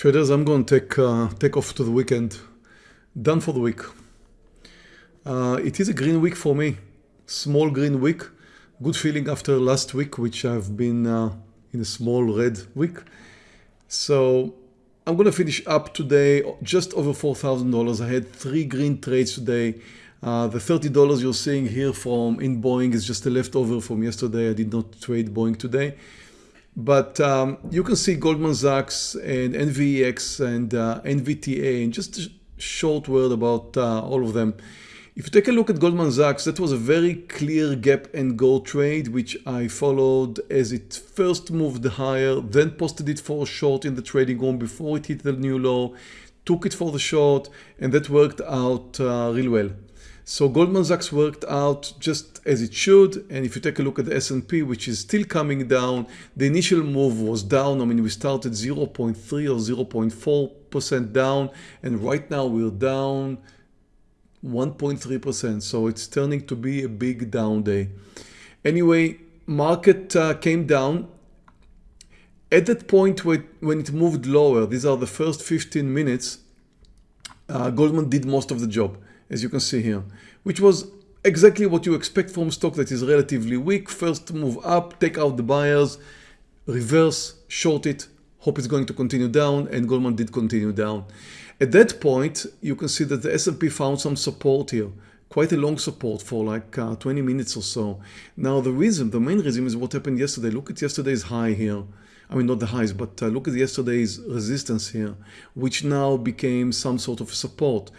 Traders, I'm going to take, uh, take off to the weekend. Done for the week. Uh, it is a green week for me. Small green week. Good feeling after last week, which I've been uh, in a small red week. So I'm going to finish up today just over $4,000. I had three green trades today. Uh, the $30 you're seeing here from in Boeing is just a leftover from yesterday. I did not trade Boeing today. But um, you can see Goldman Sachs and NVAX and uh, NVTA and just a short word about uh, all of them. If you take a look at Goldman Sachs, that was a very clear gap and go trade, which I followed as it first moved higher, then posted it for a short in the trading room before it hit the new low, took it for the short, and that worked out uh, real well. So Goldman Sachs worked out just as it should. And if you take a look at the S&P, which is still coming down, the initial move was down. I mean, we started 0.3 or 0.4% down. And right now we're down 1.3%. So it's turning to be a big down day. Anyway, market uh, came down. At that point when it moved lower, these are the first 15 minutes, uh, Goldman did most of the job as you can see here, which was exactly what you expect from stock that is relatively weak. First move up, take out the buyers, reverse, short it, hope it's going to continue down, and Goldman did continue down. At that point, you can see that the S&P found some support here, quite a long support for like uh, 20 minutes or so. Now the reason, the main reason is what happened yesterday. Look at yesterday's high here. I mean, not the highs, but uh, look at yesterday's resistance here, which now became some sort of support.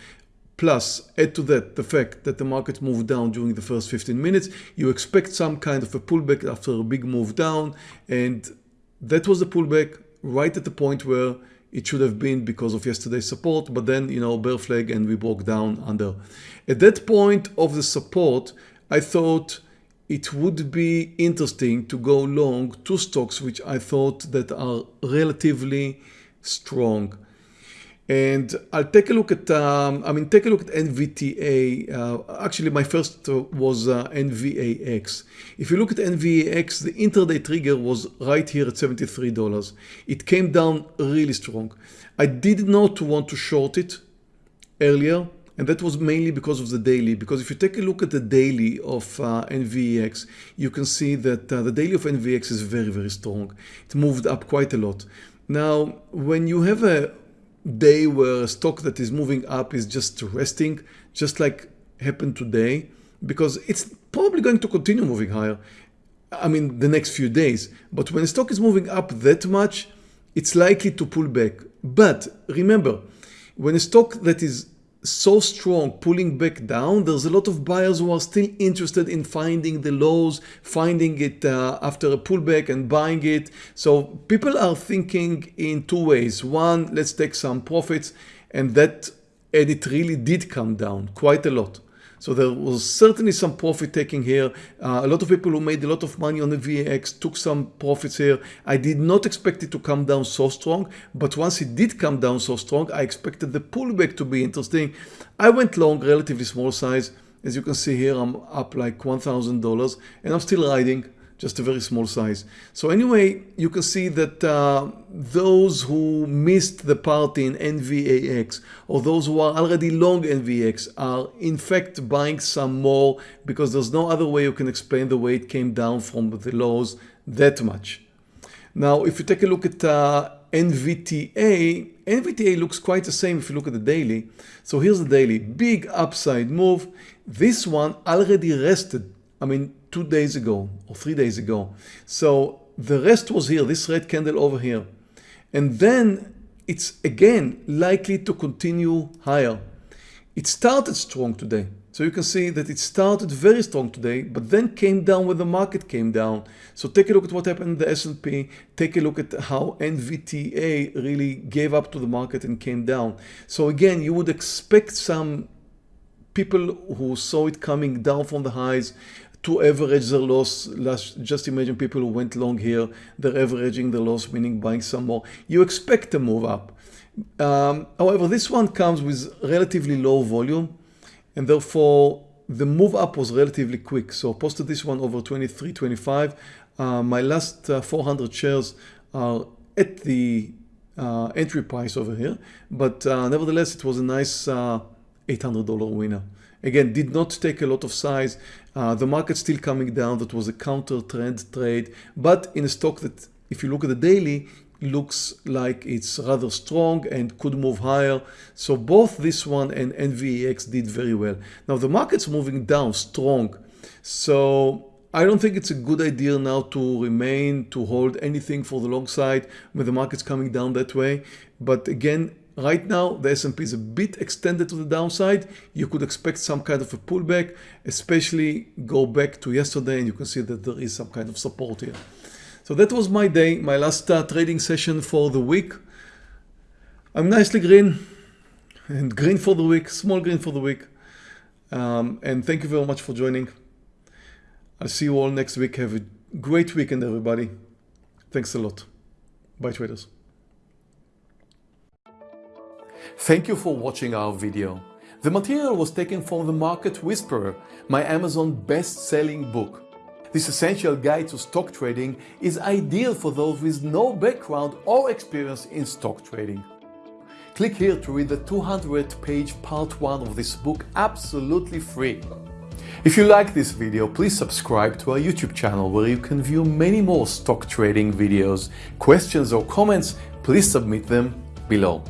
Plus, add to that the fact that the market moved down during the first 15 minutes. You expect some kind of a pullback after a big move down. And that was the pullback right at the point where it should have been because of yesterday's support. But then, you know, bear flag and we broke down under. At that point of the support, I thought it would be interesting to go long two stocks which I thought that are relatively strong. And I'll take a look at, um, I mean, take a look at NVTA. Uh, actually, my first was uh, NVAX. If you look at NVAX, the intraday trigger was right here at $73. It came down really strong. I did not want to short it earlier, and that was mainly because of the daily. Because if you take a look at the daily of uh, you can see that uh, the daily of NVAX is very, very strong. It moved up quite a lot. Now, when you have a day where a stock that is moving up is just resting, just like happened today, because it's probably going to continue moving higher. I mean, the next few days. But when a stock is moving up that much, it's likely to pull back. But remember, when a stock that is so strong pulling back down there's a lot of buyers who are still interested in finding the lows finding it uh, after a pullback and buying it. So people are thinking in two ways. One let's take some profits and that and it really did come down quite a lot so there was certainly some profit taking here. Uh, a lot of people who made a lot of money on the VAX took some profits here. I did not expect it to come down so strong, but once it did come down so strong, I expected the pullback to be interesting. I went long, relatively small size. As you can see here, I'm up like $1,000 and I'm still riding just a very small size. So anyway, you can see that uh, those who missed the party in NVAX or those who are already long NVAX are in fact buying some more because there's no other way you can explain the way it came down from the lows that much. Now, if you take a look at uh, NVTA, NVTA looks quite the same if you look at the daily. So here's the daily, big upside move. This one already rested. I mean, two days ago or three days ago. So the rest was here, this red candle over here. And then it's again likely to continue higher. It started strong today. So you can see that it started very strong today, but then came down when the market came down. So take a look at what happened in the S&P. Take a look at how NVTA really gave up to the market and came down. So again, you would expect some people who saw it coming down from the highs to average their loss. Just imagine people who went long here, they're averaging the loss, meaning buying some more. You expect a move up. Um, however, this one comes with relatively low volume and therefore the move up was relatively quick. So posted this one over 23.25. Uh, my last uh, 400 shares are at the uh, entry price over here. But uh, nevertheless, it was a nice uh, $800 winner. Again, did not take a lot of size. Uh, the market still coming down. That was a counter trend trade, but in a stock that if you look at the daily, looks like it's rather strong and could move higher. So both this one and NVAX did very well. Now the market's moving down strong. So I don't think it's a good idea now to remain, to hold anything for the long side when the market's coming down that way. But again, right now the S&P is a bit extended to the downside. You could expect some kind of a pullback, especially go back to yesterday and you can see that there is some kind of support here. So that was my day, my last uh, trading session for the week. I'm nicely green and green for the week, small green for the week. Um, and thank you very much for joining. I'll see you all next week. Have a great weekend, everybody. Thanks a lot. Bye, traders. Thank you for watching our video. The material was taken from The Market Whisperer, my Amazon best-selling book. This essential guide to stock trading is ideal for those with no background or experience in stock trading. Click here to read the 200 page part 1 of this book absolutely free. If you like this video, please subscribe to our YouTube channel where you can view many more stock trading videos. Questions or comments, please submit them below.